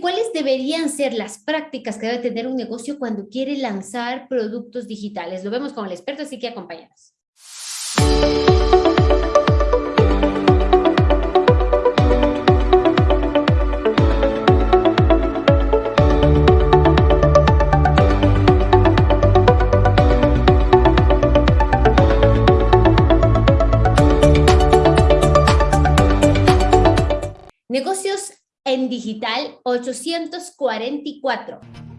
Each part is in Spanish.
cuáles deberían ser las prácticas que debe tener un negocio cuando quiere lanzar productos digitales. Lo vemos con el experto, así que acompáñanos. Negocios en digital 844.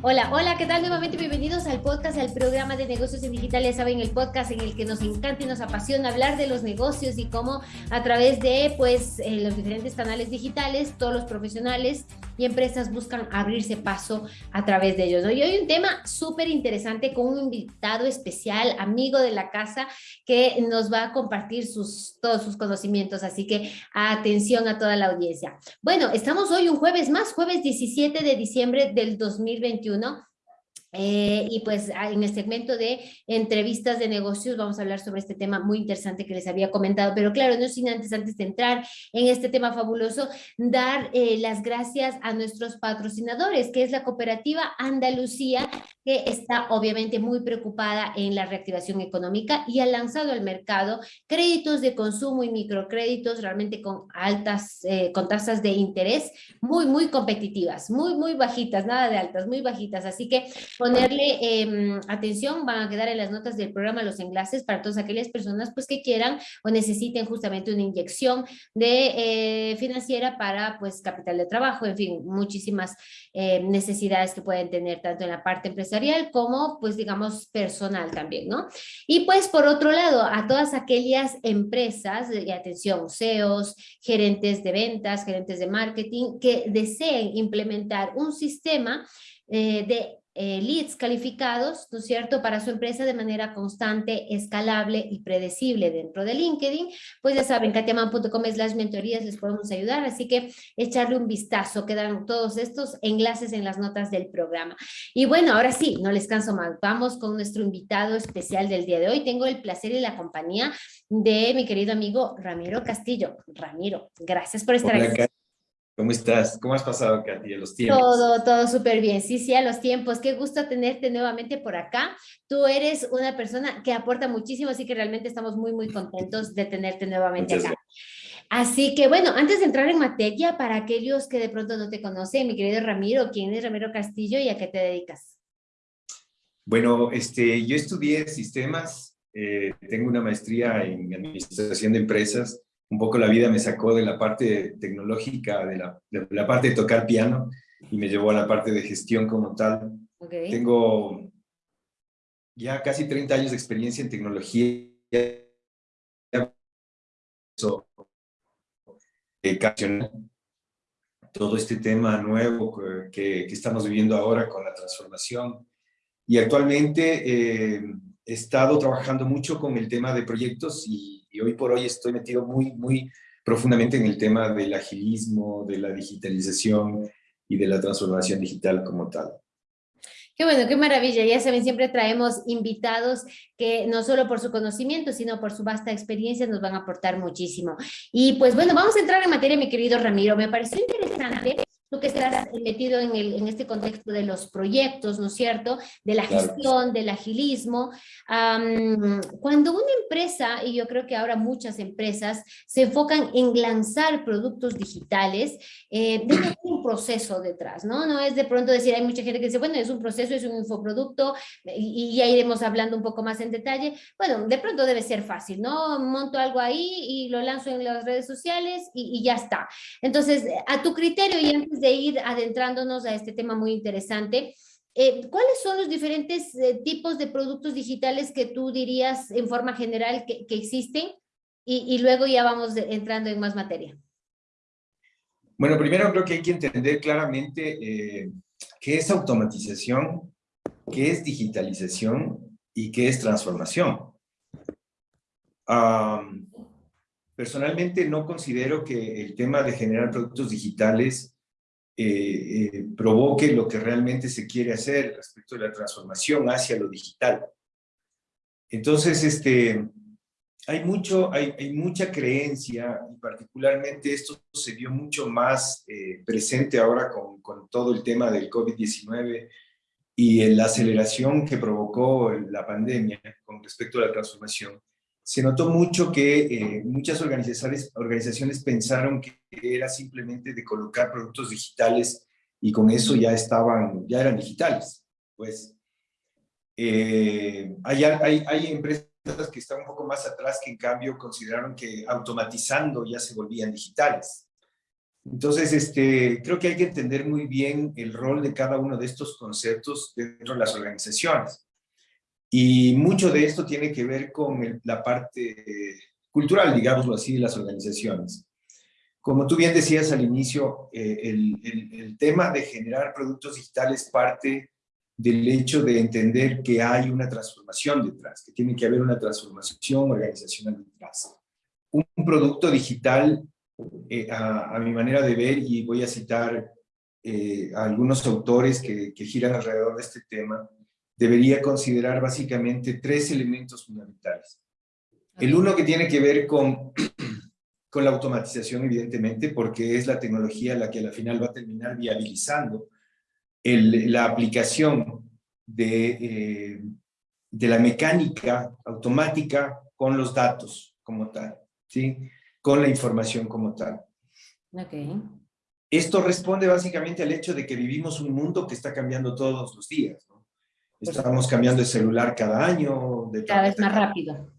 Hola, hola, ¿qué tal? Nuevamente bienvenidos al podcast, al programa de negocios en digital. Ya saben, el podcast en el que nos encanta y nos apasiona hablar de los negocios y cómo a través de pues eh, los diferentes canales digitales, todos los profesionales y empresas buscan abrirse paso a través de ellos. Hoy hay un tema súper interesante con un invitado especial, amigo de la casa, que nos va a compartir sus, todos sus conocimientos. Así que atención a toda la audiencia. Bueno, estamos hoy un jueves más, jueves 17 de diciembre del 2021 2021 eh, y pues ah, en el segmento de entrevistas de negocios vamos a hablar sobre este tema muy interesante que les había comentado, pero claro, no sin antes, antes de entrar en este tema fabuloso, dar eh, las gracias a nuestros patrocinadores, que es la cooperativa Andalucía, que está obviamente muy preocupada en la reactivación económica y ha lanzado al mercado créditos de consumo y microcréditos realmente con altas, eh, con tasas de interés muy, muy competitivas, muy, muy bajitas, nada de altas, muy bajitas, así que ponerle em, atención, van a quedar en las notas del programa los enlaces para todas aquellas personas pues que quieran o necesiten justamente una inyección de eh, financiera para pues capital de trabajo, en fin, muchísimas eh, necesidades que pueden tener tanto en la parte empresarial como pues digamos personal también, ¿no? Y pues por otro lado, a todas aquellas empresas, y atención, CEOs, gerentes de ventas, gerentes de marketing, que deseen implementar un sistema eh, de eh, leads calificados, ¿no es cierto?, para su empresa de manera constante, escalable y predecible dentro de LinkedIn, pues ya saben, katiaman.com las mentorías les podemos ayudar, así que echarle un vistazo, quedan todos estos enlaces en las notas del programa. Y bueno, ahora sí, no les canso más, vamos con nuestro invitado especial del día de hoy. Tengo el placer y la compañía de mi querido amigo Ramiro Castillo. Ramiro, gracias por estar aquí. ¿Cómo estás? ¿Cómo has pasado, Katy, a los tiempos? Todo, todo súper bien. Sí, sí, a los tiempos. Qué gusto tenerte nuevamente por acá. Tú eres una persona que aporta muchísimo, así que realmente estamos muy, muy contentos de tenerte nuevamente acá. Así que bueno, antes de entrar en materia, para aquellos que de pronto no te conocen, mi querido Ramiro, ¿quién es Ramiro Castillo y a qué te dedicas? Bueno, este, yo estudié sistemas, eh, tengo una maestría en administración de empresas, un poco la vida me sacó de la parte tecnológica, de la, de la parte de tocar piano, y me llevó a la parte de gestión como tal. Tengo ya casi 30 años de experiencia en tecnología. todo este tema nuevo que, que, estamos viviendo ahora con la transformación. Y actualmente eh, he estado trabajando mucho con el tema de proyectos y y hoy por hoy estoy metido muy, muy profundamente en el tema del agilismo, de la digitalización y de la transformación digital como tal. Qué bueno, qué maravilla. Ya saben, siempre traemos invitados que no solo por su conocimiento, sino por su vasta experiencia nos van a aportar muchísimo. Y pues bueno, vamos a entrar en materia, mi querido Ramiro. Me pareció interesante tú que estás metido en, el, en este contexto de los proyectos, ¿no es cierto? De la gestión, del agilismo. cuando una empresa, y yo creo que ahora muchas empresas, se enfocan en lanzar productos digitales, eh, debe un proceso detrás, ¿no? No es de pronto decir, hay mucha gente que dice, bueno, es un proceso, es un infoproducto, y, ya iremos hablando un poco más en detalle. Bueno, de pronto debe ser fácil, ¿no? Monto algo ahí y lo lanzo en las redes sociales y, y ya está. Entonces, a tu criterio y antes de ir adentrándonos a este tema muy interesante, eh, ¿cuáles son los diferentes eh, tipos de productos digitales que tú dirías en forma general que, existen? Y, luego ya vamos entrando en más materia. Bueno, primero creo que hay que entender claramente eh, qué es automatización, qué es digitalización y qué es transformación. personalmente no considero que el tema de generar productos digitales eh, eh, provoque lo que realmente se quiere hacer respecto de la transformación hacia lo digital. Entonces, este, hay, mucho, hay, mucha creencia, y particularmente esto se vio mucho más eh, presente ahora con, todo el tema del COVID-19 y la aceleración que provocó la pandemia con respecto a la transformación. Se notó mucho que eh, muchas organizaciones, pensaron que era simplemente de colocar productos digitales y con eso ya estaban, ya eran digitales. Pues eh, hay, hay, hay empresas que están un poco más atrás que en cambio consideraron que automatizando ya se volvían digitales. Entonces, este, creo que hay que entender muy bien el rol de cada uno de estos conceptos dentro de las organizaciones. Y mucho de esto tiene que ver con la parte cultural, digámoslo así, de las organizaciones. Como tú bien decías al inicio, eh, el, tema de generar productos digitales parte del hecho de entender que hay una transformación detrás, que tiene que haber una transformación organizacional detrás. Un, producto digital, eh, a, mi manera de ver, y voy a citar eh, a algunos autores que giran alrededor de este tema, debería considerar básicamente tres elementos fundamentales. El uno que tiene que ver con, con la automatización, evidentemente, porque es la tecnología la que al final va a terminar viabilizando el, la aplicación de, eh, de la mecánica automática con los datos como tal, ¿sí? con la información como tal. Okay. Esto responde básicamente al hecho de que vivimos un mundo que está cambiando todos los días. ¿no? Estamos cambiando de celular cada año. De cada vez más rápido.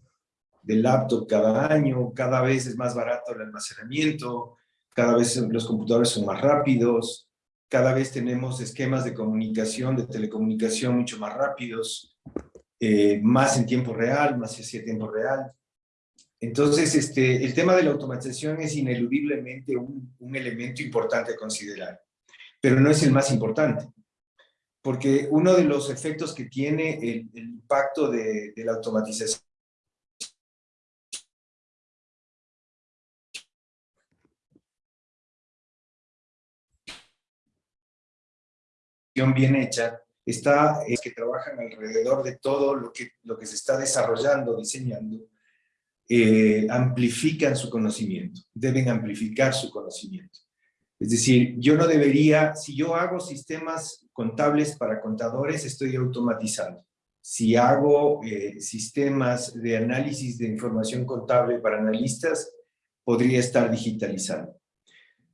De laptop cada año, cada vez es más barato el almacenamiento, cada vez los computadores son más rápidos, cada vez tenemos esquemas de comunicación, de telecomunicación mucho más rápidos, eh, más en tiempo real, más hacia tiempo real. Entonces, este, el tema de la automatización es ineludiblemente un, un elemento importante a considerar, pero no es el más importante porque uno de los efectos que tiene el, impacto de, la automatización bien hecha está es que trabajan alrededor de todo lo que, lo que se está desarrollando, diseñando, eh, amplifican su conocimiento, deben amplificar su conocimiento. Es decir, yo no debería, si yo hago sistemas contables para contadores, estoy automatizando. Si hago eh, sistemas de análisis de información contable para analistas, podría estar digitalizando.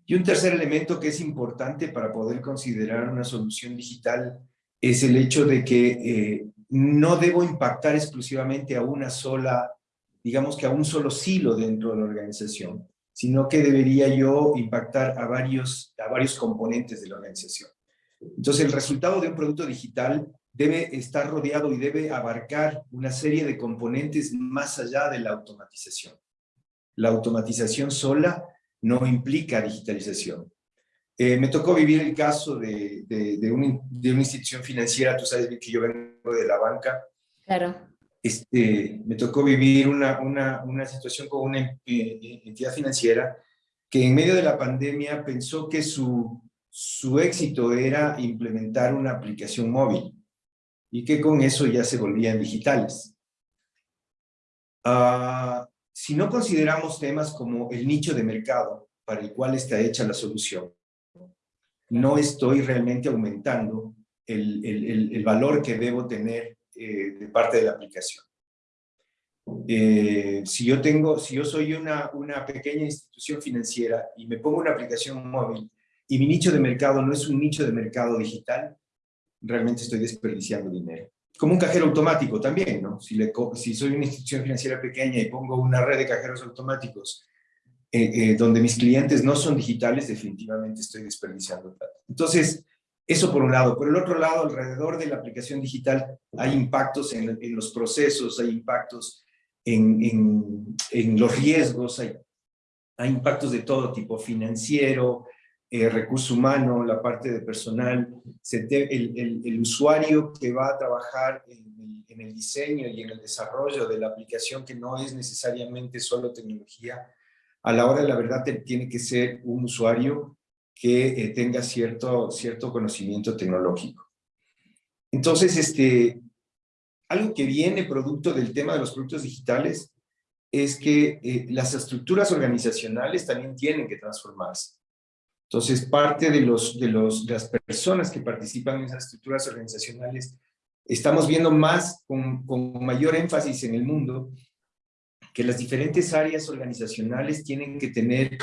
Y un tercer elemento que es importante para poder considerar una solución digital es el hecho de que eh, no debo impactar exclusivamente a una sola, digamos que a un solo silo dentro de la organización, sino que debería yo impactar a varios, a varios componentes de la organización. Entonces, el resultado de un producto digital debe estar rodeado y debe abarcar una serie de componentes más allá de la automatización. La automatización sola no implica digitalización. Eh, me tocó vivir el caso de, de, de, de, una institución financiera, tú sabes que yo vengo de la banca. Claro. Este, me tocó vivir una, una, una situación con una eh, entidad financiera que en medio de la pandemia pensó que su, su éxito era implementar una aplicación móvil y que con eso ya se volvían digitales. Uh, si no consideramos temas como el nicho de mercado para el cual está hecha la solución, no estoy realmente aumentando el, el, el valor que debo tener eh, de parte de la aplicación. Eh, si yo tengo, si yo soy una, una pequeña institución financiera y me pongo una aplicación móvil y mi nicho de mercado no es un nicho de mercado digital, realmente estoy desperdiciando dinero como un cajero automático también, ¿no? Si, le, si soy una institución financiera pequeña y pongo una red de cajeros automáticos eh, donde mis clientes no son digitales, definitivamente estoy desperdiciando plata. Entonces, eso por un lado. Por el otro lado, alrededor de la aplicación digital hay impactos en, en los procesos, hay impactos en, en, en los riesgos, hay, hay impactos de todo tipo, financiero, eh, recurso humano, la parte de personal, el, el, el, usuario que va a trabajar en, en, el diseño y en el desarrollo de la aplicación que no es necesariamente solo tecnología, a la hora de la verdad tiene que ser un usuario que eh, tenga cierto, cierto conocimiento tecnológico. Entonces, este, algo que viene producto del tema de los productos digitales es que eh, las estructuras organizacionales también tienen que transformarse. Entonces, parte de, los, de, los, de las personas que participan en esas estructuras organizacionales, estamos viendo más, con, con mayor énfasis en el mundo, que las diferentes áreas organizacionales tienen que tener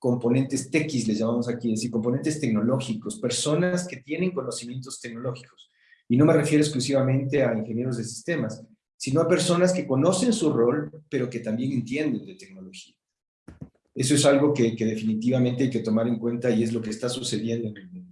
componentes TX, les llamamos aquí, es decir, componentes tecnológicos, personas que tienen conocimientos tecnológicos. Y no me refiero exclusivamente a ingenieros de sistemas, sino a personas que conocen su rol, pero que también entienden de tecnología. Eso es algo que, que definitivamente hay que tomar en cuenta y es lo que está sucediendo en el mundo.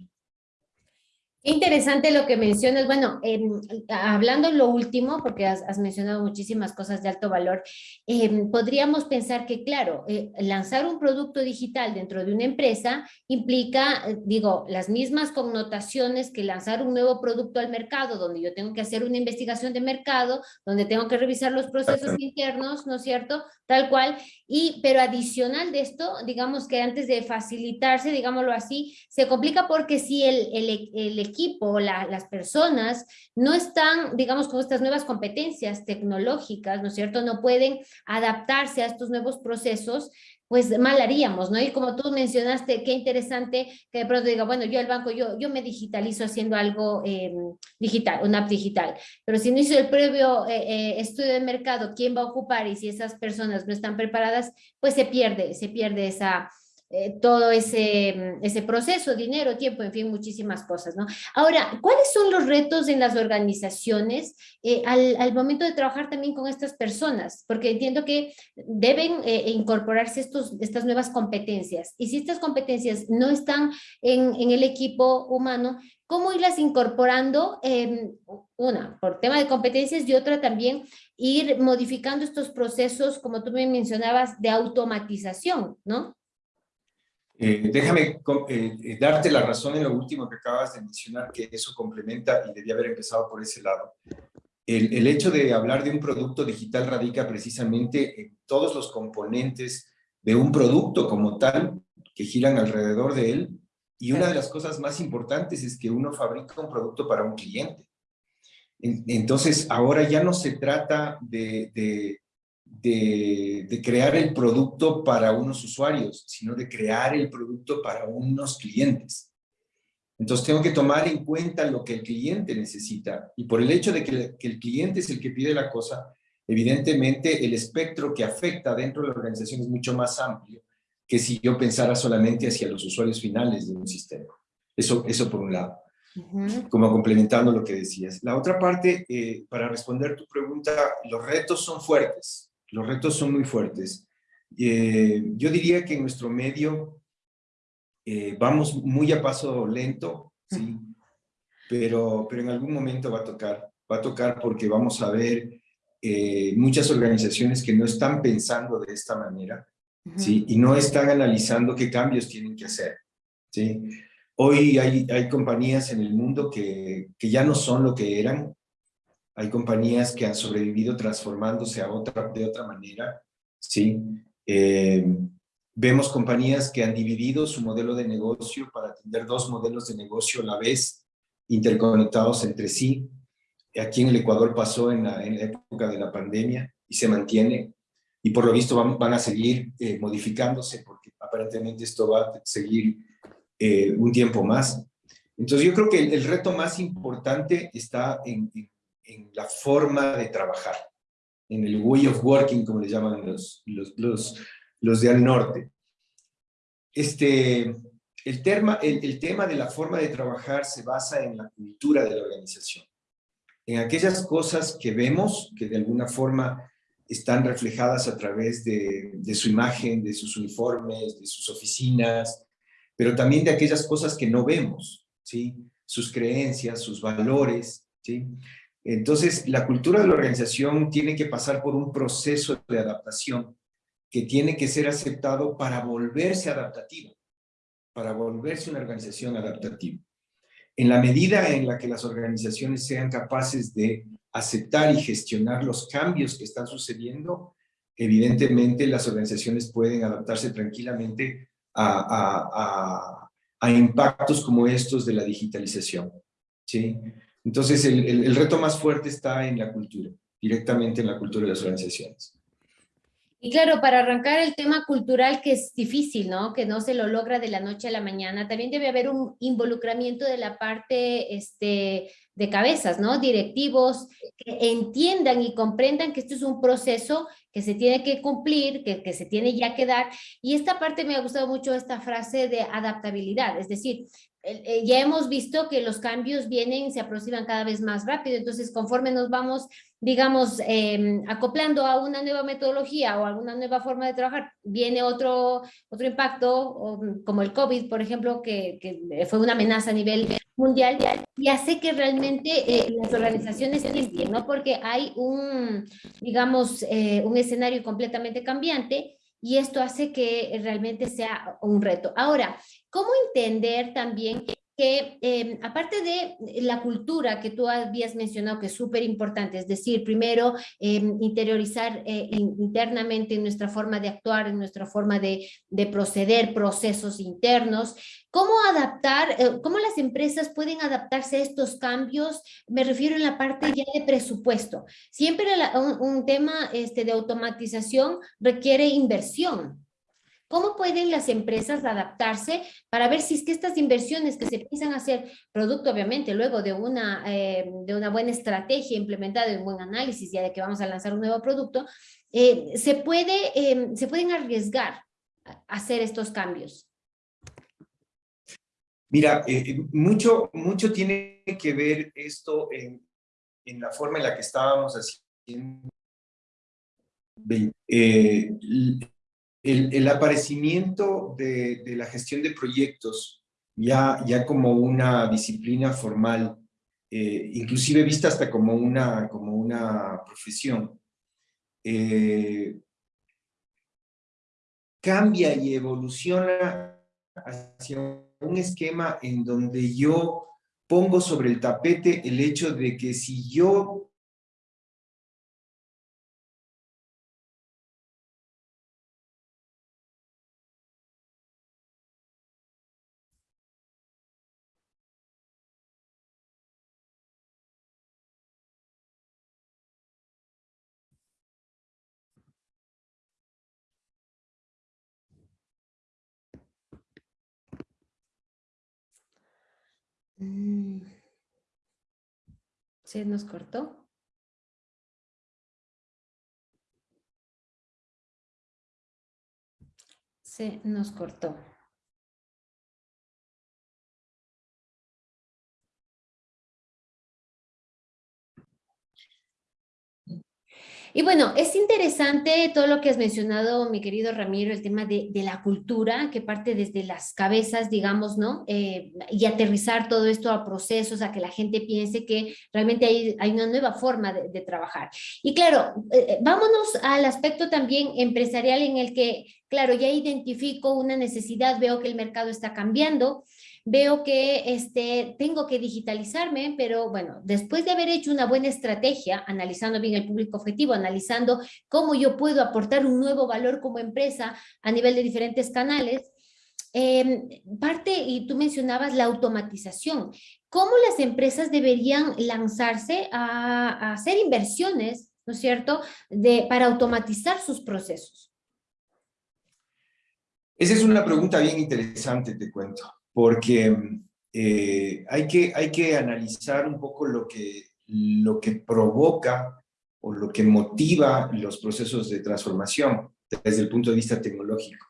Interesante lo que mencionas. Bueno, em, hablando lo último, porque has, mencionado muchísimas cosas de alto valor, em, podríamos pensar que, claro, eh, lanzar un producto digital dentro de una empresa implica, eh, digo, las mismas connotaciones que lanzar un nuevo producto al mercado, donde yo tengo que hacer una investigación de mercado, donde tengo que revisar los procesos internos, ¿no es cierto? Tal cual. Y, pero adicional de esto, digamos que antes de facilitarse, digámoslo así, se complica porque si el, el, el equipo, las personas, no están, digamos, con estas nuevas competencias tecnológicas, ¿no es cierto? No pueden adaptarse a estos nuevos procesos, pues mal haríamos, ¿no? Y como tú mencionaste, qué interesante que de pronto diga, bueno, yo el banco, yo, yo me digitalizo haciendo algo em, digital, una app digital, pero si no hizo el previo eh, eh, estudio de mercado, quién va a ocupar y si esas personas no están preparadas, pues se pierde, se pierde esa, eh, todo ese, mm, ese proceso, dinero, tiempo, en fin, muchísimas cosas, ¿no? Ahora, ¿cuáles son los retos en las organizaciones eh, al, al, momento de trabajar también con estas personas? Porque entiendo que deben eh, incorporarse estos, estas nuevas competencias. Y si estas competencias no están en, en el equipo humano, ¿cómo irlas incorporando? Em, una, por tema de competencias y otra también ir modificando estos procesos, como tú me mencionabas, de automatización, ¿no? Eh, déjame eh, darte la razón en lo último que acabas de mencionar, que eso complementa y debía haber empezado por ese lado. El, hecho de hablar de un producto digital radica precisamente en todos los componentes de un producto como tal que giran alrededor de él. Y una de las cosas más importantes es que uno fabrica un producto para un cliente. Entonces, ahora ya no se trata de de, crear el producto para unos usuarios, sino de crear el producto para unos clientes. Entonces tengo que tomar en cuenta lo que el cliente necesita. Y por el hecho de que, el cliente es el que pide la cosa, evidentemente el espectro que afecta dentro de la organización es mucho más amplio que si yo pensara solamente hacia los usuarios finales de un sistema. Eso, eso por un lado. Como complementando lo que decías. La otra parte, eh, para responder tu pregunta, los retos son fuertes los retos son muy fuertes. Eh, yo diría que en nuestro medio eh, vamos muy a paso lento, ¿sí? Pero, pero en algún momento va a tocar. Va a tocar porque vamos a ver eh, muchas organizaciones que no están pensando de esta manera, ¿sí? Y no están analizando qué cambios tienen que hacer, ¿sí? Hoy hay, hay compañías en el mundo que, que ya no son lo que eran, hay compañías que han sobrevivido transformándose a otra, de otra manera, ¿sí? Eh, vemos compañías que han dividido su modelo de negocio para atender dos modelos de negocio a la vez, interconectados entre sí. Aquí en el Ecuador pasó en la, época de la pandemia y se mantiene. Y por lo visto van, van a seguir eh, modificándose porque aparentemente esto va a seguir eh, un tiempo más. Entonces yo creo que el, reto más importante está en, en en la forma de trabajar, en el way of working, como le llaman los, los, los, los de al norte. Este, el, tema, el, el tema de la forma de trabajar se basa en la cultura de la organización, en aquellas cosas que vemos, que de alguna forma están reflejadas a través de, de, su imagen, de sus uniformes, de sus oficinas, pero también de aquellas cosas que no vemos, ¿sí? sus creencias, sus valores. ¿sí? Entonces, la cultura de la organización tiene que pasar por un proceso de adaptación que tiene que ser aceptado para volverse adaptativa, para volverse una organización adaptativa. En la medida en la que las organizaciones sean capaces de aceptar y gestionar los cambios que están sucediendo, evidentemente las organizaciones pueden adaptarse tranquilamente a, impactos como estos de la digitalización. ¿sí? Entonces, el, reto más fuerte está en la cultura, directamente en la cultura de las organizaciones. Y claro, para arrancar el tema cultural que es difícil, ¿no? Que no se lo logra de la noche a la mañana, también debe haber un involucramiento de la parte este, de cabezas, ¿no? Directivos que entiendan y comprendan que esto es un proceso que se tiene que cumplir, que, que se tiene ya que dar. Y esta parte me ha gustado mucho esta frase de adaptabilidad, es decir, ya hemos visto que los cambios vienen, se aproximan cada vez más rápido, entonces conforme nos vamos, digamos, em, acoplando a una nueva metodología o alguna nueva forma de trabajar, viene otro, otro impacto, como el COVID, por ejemplo, que, que fue una amenaza a nivel mundial y hace que realmente eh, las organizaciones estén, ¿no? Porque hay un, digamos, eh, un escenario completamente cambiante y esto hace que realmente sea un reto. Ahora, ¿cómo entender también que em, aparte de la cultura que tú habías mencionado que es súper importante, es decir, primero em, interiorizar eh, internamente en nuestra forma de actuar, en nuestra forma de, de proceder, procesos internos, ¿cómo adaptar, eh, cómo las empresas pueden adaptarse a estos cambios? Me refiero en la parte ya de presupuesto. Siempre un, un, tema este, de automatización requiere inversión. ¿Cómo pueden las empresas adaptarse para ver si es que estas inversiones que se piensan hacer, producto obviamente luego de una, eh, de una buena estrategia implementada, de un buen análisis ya de que vamos a lanzar un nuevo producto, eh, se, puede, eh, se pueden arriesgar a hacer estos cambios? Mira, mucho, mucho tiene que ver esto en, en, la forma en la que estábamos haciendo el, aparecimiento de, la gestión de proyectos ya, ya como una disciplina formal, eh, inclusive vista hasta como una, como una profesión, eh, cambia y evoluciona hacia un esquema en donde yo pongo sobre el tapete el hecho de que si yo ¿Se nos cortó? Se nos cortó. Y bueno, es interesante todo lo que has mencionado, mi querido Ramiro, el tema de, la cultura, que parte desde las cabezas, digamos, ¿no? Eh, y aterrizar todo esto a procesos, a que la gente piense que realmente hay, una nueva forma de, trabajar. Y claro, eh, eh, vámonos al aspecto también empresarial en el que, claro, ya identifico una necesidad, veo que el mercado está cambiando, veo que este, tengo que digitalizarme, pero bueno, después de haber hecho una buena estrategia, analizando bien el público objetivo, analizando cómo yo puedo aportar un nuevo valor como empresa a nivel de diferentes canales, em, parte, y tú mencionabas la automatización, ¿cómo las empresas deberían lanzarse a, hacer inversiones, ¿no es cierto?, de, para automatizar sus procesos. Esa es una pregunta bien interesante, te cuento porque eh, hay, que, hay que analizar un poco lo que, lo que provoca o lo que motiva los procesos de transformación desde el punto de vista tecnológico.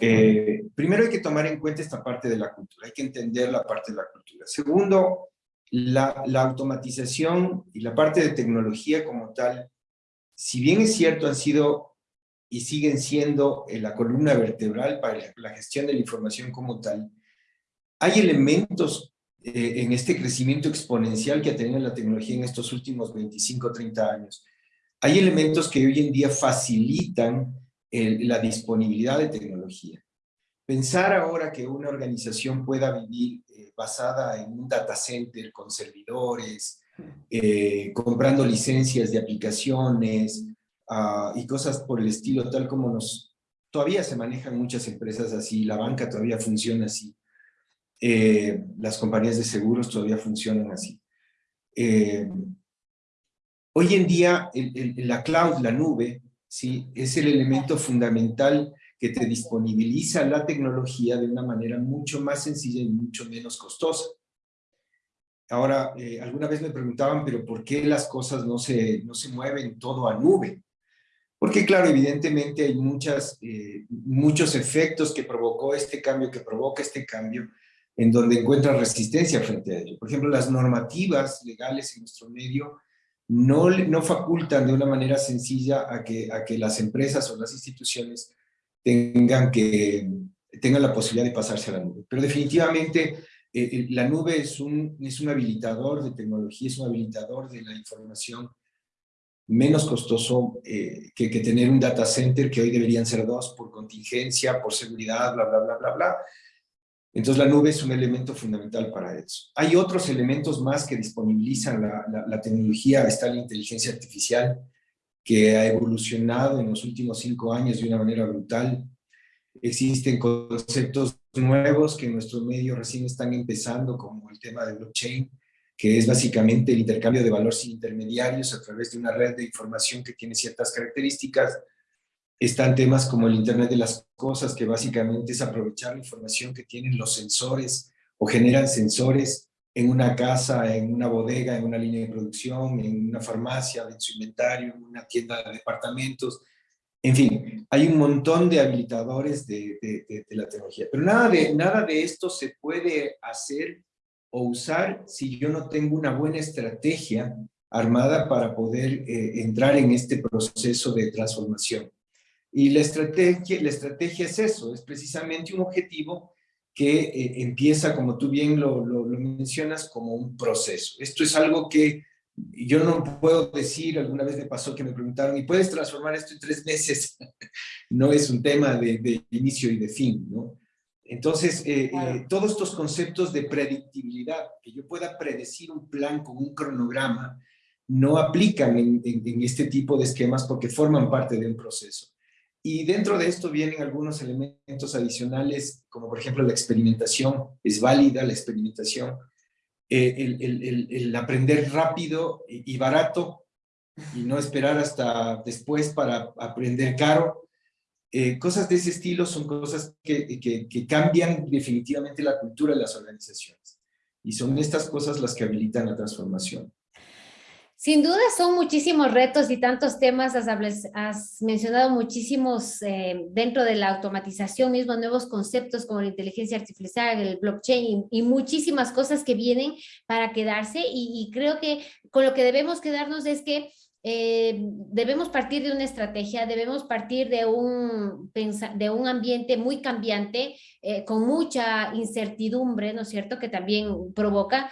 Eh, primero hay que tomar en cuenta esta parte de la cultura, hay que entender la parte de la cultura. Segundo, la, la automatización y la parte de tecnología como tal, si bien es cierto, han sido y siguen siendo eh, la columna vertebral para la gestión de la información como tal, hay elementos eh, en este crecimiento exponencial que ha tenido la tecnología en estos últimos 25, 30 años. Hay elementos que hoy en día facilitan la disponibilidad de tecnología. Pensar ahora que una organización pueda vivir eh, basada en un data center con servidores, comprando licencias de aplicaciones, Ah, y cosas por el estilo, tal como nos... Todavía se manejan muchas empresas así, la banca todavía funciona así, eh, las compañías de seguros todavía funcionan así. Eh, hoy en día, la cloud, la nube, ¿sí? Es el elemento fundamental que te disponibiliza la tecnología de una manera mucho más sencilla y mucho menos costosa. Ahora, eh, alguna vez me preguntaban, pero ¿por qué las cosas no se, no se mueven todo a nube? Porque claro, evidentemente hay muchas, eh, muchos efectos que provocó este cambio, que provoca este cambio, en donde encuentra resistencia frente a ello. Por ejemplo, las normativas legales en nuestro medio no, no facultan de una manera sencilla a que, a que las empresas o las instituciones tengan, que, tengan la posibilidad de pasarse a la nube. Pero definitivamente eh, la nube es un, es un habilitador de tecnología, es un habilitador de la información menos costoso eh, que, que, tener un data center, que hoy deberían ser dos por contingencia, por seguridad, bla, bla, bla, bla, bla. Entonces la nube es un elemento fundamental para eso. Hay otros elementos más que disponibilizan la, la, la tecnología, está la inteligencia artificial, que ha evolucionado en los últimos cinco años de una manera brutal. Existen conceptos nuevos que en nuestro medio recién están empezando, como el tema de blockchain, que es básicamente el intercambio de valor sin intermediarios a través de una red de información que tiene ciertas características. Están temas como el Internet de las Cosas, que básicamente es aprovechar la información que tienen los sensores o generan sensores en una casa, en una bodega, en una línea de producción, en una farmacia, en su inventario, en una tienda de departamentos. En fin, hay un montón de habilitadores de, la tecnología. Pero nada de, nada de esto se puede hacer o usar si yo no tengo una buena estrategia armada para poder eh, entrar en este proceso de transformación. Y la estrategia, la estrategia es eso, es precisamente un objetivo que eh, empieza, como tú bien lo, lo, mencionas, como un proceso. Esto es algo que yo no puedo decir, alguna vez me pasó que me preguntaron, ¿y puedes transformar esto en tres meses? no es un tema de, de inicio y de fin, ¿no? Entonces, eh, eh, todos estos conceptos de predictibilidad, que yo pueda predecir un plan con un cronograma, no aplican en, en este tipo de esquemas porque forman parte de un proceso. Y dentro de esto vienen algunos elementos adicionales, como por ejemplo la experimentación, es válida la experimentación, eh, el, aprender rápido y, barato, y no esperar hasta después para aprender caro. Eh, cosas de ese estilo son cosas que, que cambian definitivamente la cultura de las organizaciones. Y son estas cosas las que habilitan la transformación. Sin duda son muchísimos retos y tantos temas, has, mencionado muchísimos eh, dentro de la automatización mismo, nuevos conceptos como la inteligencia artificial, el blockchain y, muchísimas cosas que vienen para quedarse y, creo que con lo que debemos quedarnos es que eh, debemos partir de una estrategia, debemos partir de un, de un ambiente muy cambiante, eh, con mucha incertidumbre, ¿no es cierto?, que también provoca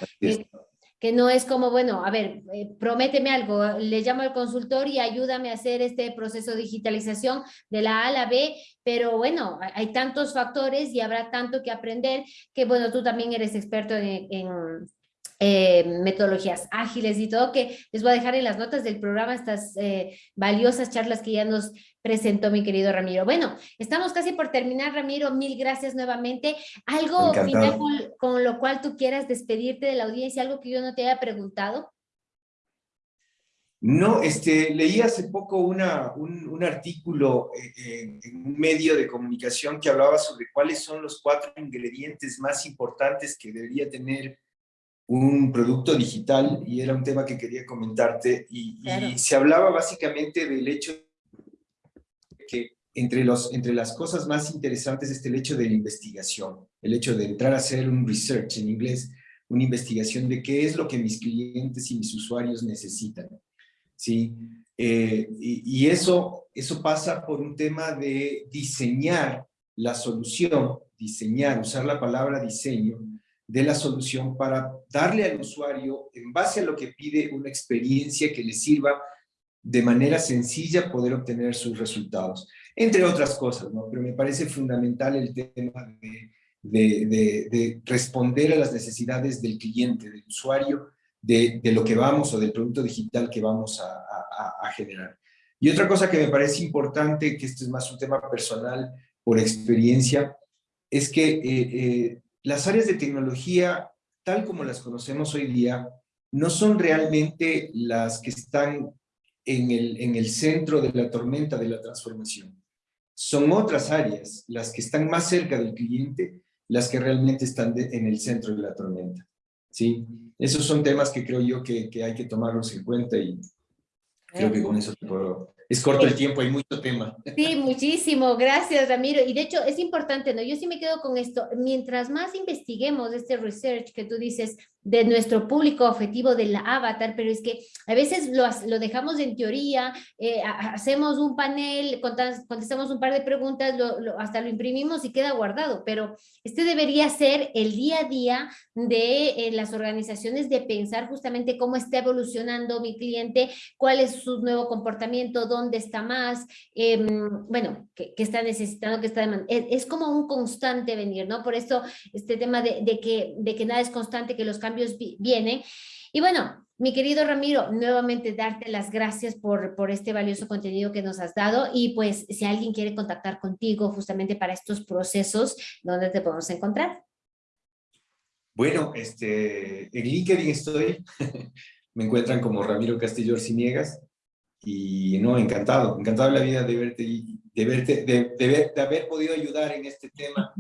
que no es como, bueno, a ver, eh, prométeme algo, le llamo al consultor y ayúdame a hacer este proceso de digitalización de la A a la B, pero bueno, hay tantos factores y habrá tanto que aprender que, bueno, tú también eres experto en, en eh, metodologías ágiles y todo, que les voy a dejar en las notas del programa estas eh, valiosas charlas que ya nos presentó mi querido Ramiro. Bueno, estamos casi por terminar, Ramiro, mil gracias nuevamente. Algo final con, lo cual tú quieras despedirte de la audiencia, algo que yo no te haya preguntado. No, este, leí hace poco una, un, artículo eh, en un medio de comunicación que hablaba sobre cuáles son los cuatro ingredientes más importantes que debería tener un producto digital y era un tema que quería comentarte y, se hablaba básicamente del hecho que entre, los, entre las cosas más interesantes está el hecho de la investigación, el hecho de entrar a hacer un research en inglés, una investigación de qué es lo que mis clientes y mis usuarios necesitan. ¿sí? Eh, y, y eso, eso pasa por un tema de diseñar la solución, diseñar, usar la palabra diseño, de la solución para darle al usuario, en base a lo que pide, una experiencia que le sirva de manera sencilla poder obtener sus resultados. Entre otras cosas, ¿no? Pero me parece fundamental el tema de, de, responder a las necesidades del cliente, del usuario, de, lo que vamos o del producto digital que vamos a, generar. Y otra cosa que me parece importante, que esto es más un tema personal por experiencia, es que eh, eh, las áreas de tecnología, tal como las conocemos hoy día, no son realmente las que están en el, en el centro de la tormenta de la transformación. Son otras áreas, las que están más cerca del cliente, las que realmente están en el centro de la tormenta. ¿sí? Esos son temas que creo yo que, que hay que tomarlos en cuenta y creo que con eso te puedo es corto el tiempo, hay mucho tema. Sí, muchísimo, gracias Ramiro. Y de hecho es importante, ¿no? Yo sí me quedo con esto, mientras más investiguemos este research que tú dices de nuestro público objetivo del avatar, pero es que a veces lo, lo dejamos en teoría, eh, hacemos un panel, contestamos un par de preguntas, hasta lo imprimimos y queda guardado, pero este debería ser el día a día de eh, las organizaciones de pensar justamente cómo está evolucionando mi cliente, cuál es su nuevo comportamiento, dónde está más, em, bueno, qué, está necesitando, qué está demandando. Es, como un constante venir, ¿no? Por eso este tema de, que, de que nada es constante, que los cambios vienen. Y bueno, mi querido Ramiro, nuevamente darte las gracias por, por este valioso contenido que nos has dado y pues si alguien quiere contactar contigo justamente para estos procesos, ¿dónde te podemos encontrar? Bueno, este, en LinkedIn estoy, me encuentran como Ramiro Castillo Orciniegas y no, encantado, encantado la vida de verte de, verte, de, de, haber podido ayudar en este tema.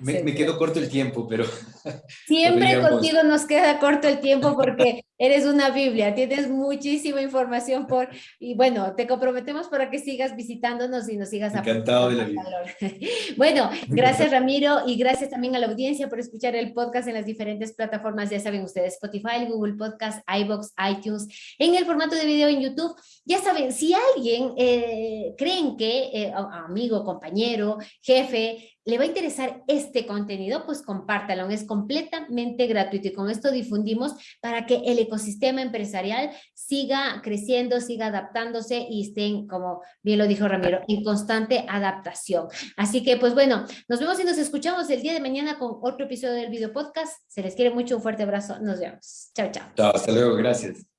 Me, me quedó corto el tiempo, pero... Siempre contigo nos queda corto el tiempo porque eres una Biblia, tienes muchísima información por... Y bueno, te comprometemos para que sigas visitándonos y nos sigas Encantado de la vida. Bueno, gracias Ramiro y gracias también a la audiencia por escuchar el podcast en las diferentes plataformas, ya saben ustedes, Spotify, Google Podcast, iBox, iTunes, en el formato de video en YouTube. Ya saben, si alguien eh, creen que eh, amigo, compañero, jefe, le va a interesar este contenido, pues compártalo, es completamente gratuito y con esto difundimos para que el ecosistema empresarial siga creciendo, siga adaptándose y estén, como bien lo dijo Ramiro, en constante adaptación. Así que, pues bueno, nos vemos y nos escuchamos el día de mañana con otro episodio del video podcast. Se les quiere mucho, un fuerte abrazo, nos vemos. Chao, chao. Chao, hasta luego, gracias.